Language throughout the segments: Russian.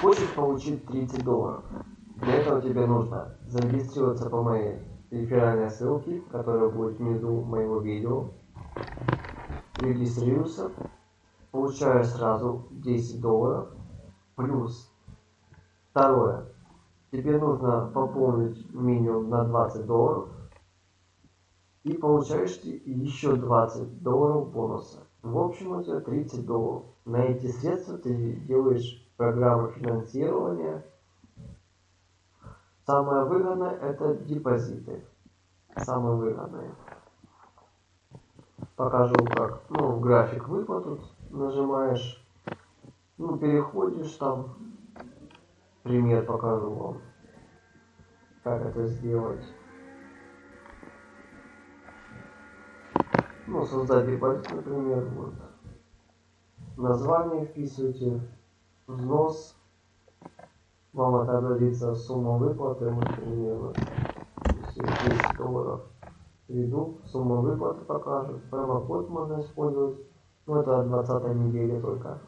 Хочешь получить 30 долларов? Для этого тебе нужно зарегистрироваться по моей реферальной ссылке, которая будет внизу моего видео. Регистрируешься, получаешь сразу 10 долларов, плюс второе, тебе нужно пополнить минимум на 20 долларов, и получаешь еще 20 долларов бонуса. В общем, у тебя 30 долларов. На эти средства ты делаешь программу финансирования. Самое выгодное это депозиты. Самое выгодное. Покажу как. Ну, график выплат нажимаешь. Ну, переходишь там. Пример покажу вам. Как это сделать. ну, создать депозит, например, вот. Название вписывайте, взнос, вам отобразится сумма выплаты, вот примерно, если 10 долларов введу, сумма выплаты покажет, промокод можно использовать, ну это от 20 недели только.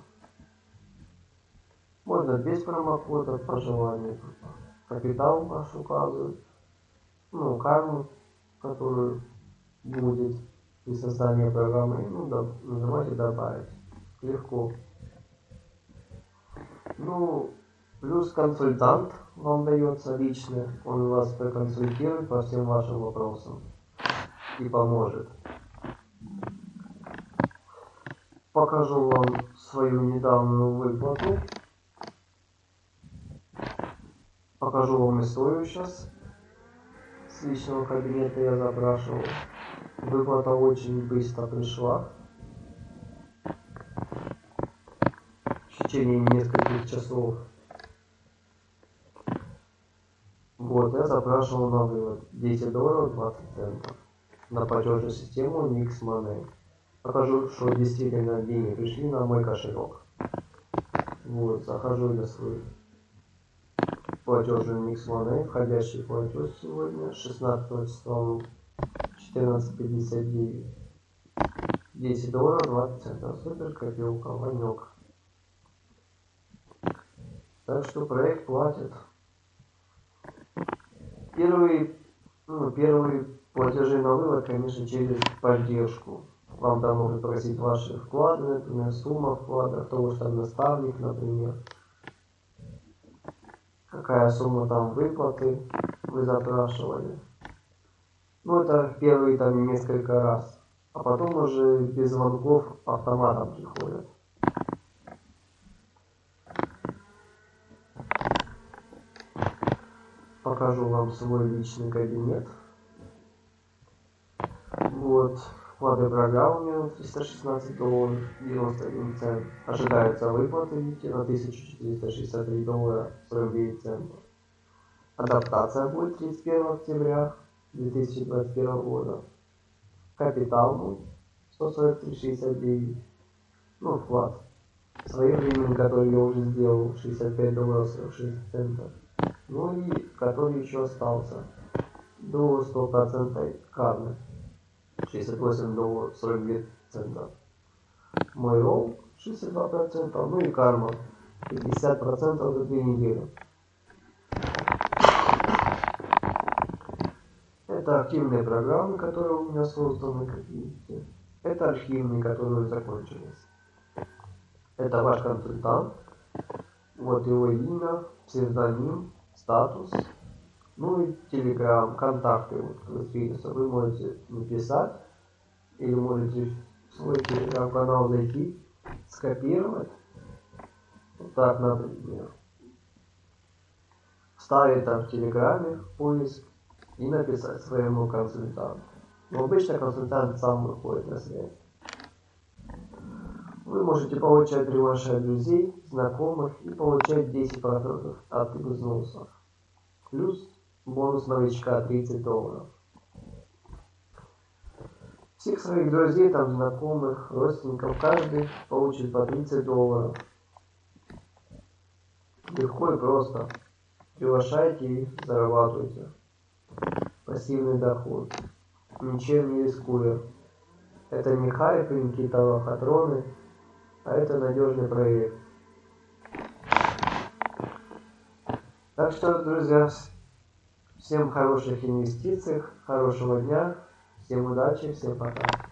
Можно без промокода по желанию. Капитал ваш указывает. Ну, карму, которую будет при создании программы, ну, да, нажимаете добавить. Легко. Ну, плюс консультант вам дается лично, он вас проконсультирует по всем вашим вопросам и поможет. Покажу вам свою недавнюю выплату. Покажу вам историю сейчас. С личного кабинета я запрашивал. Выплата очень быстро пришла. В течение нескольких часов. Вот, я запрашивал на вывод 10 долларов 20 центов на платежную систему Nix Money. Покажу, что действительно деньги пришли на мой кошелек. Вот, захожу я свой платежный Nix Money, входящий платеж сегодня, 16 числа 14.59. 10 долларов 20 центов. Супер копилка, ванек. Так что проект платит. Первый, ну, первые платежи на вывод, конечно, через поддержку. Вам там могут просить ваши вклады, например, сумма вклада, кто ваш там наставник, например. Какая сумма там выплаты вы запрашивали. Ну, это первые там несколько раз. А потом уже без звонков автоматом приходят. Покажу вам свой личный кабинет. Вот. Вклады меня 316 долларов 91 цент. Ожидается выплата, видите, на 1463 доллара 49 центов. Адаптация будет 31 октября 2021 года. Капитал был 143,69. Ну, вклад. Своевременный, который я уже сделал, 65 долларов 46 центов. Ну и который еще остался до 100% кармы. 68 долларов 42 цента. Мой ролл 62%, ну и карма 50% за 2 недели. Это активные программы, которые у меня созданы, как видите. Это архивные, которые закончились. Это ваш консультант. Вот его имя, псевдоним, статус. Ну и телеграм, контакты. Вот, вы можете написать или можете в свой телеграм-канал зайти, скопировать. Вот так, например. Вставить там в телеграме поиск и написать своему консультанту. Но обычно консультант сам выходит на связь. Вы можете получать приглашать друзей, знакомых и получать 10% от взносов. Плюс бонус новичка 30 долларов. Всех своих друзей, там, знакомых, родственников, каждый получит по 30 долларов. Легко и просто. Приглашайте и зарабатывайте пассивный доход, ничем не рискуя. Это не хайп и какие-то а это надежный проект. Так что, друзья, всем хороших инвестиций, хорошего дня, всем удачи, всем пока.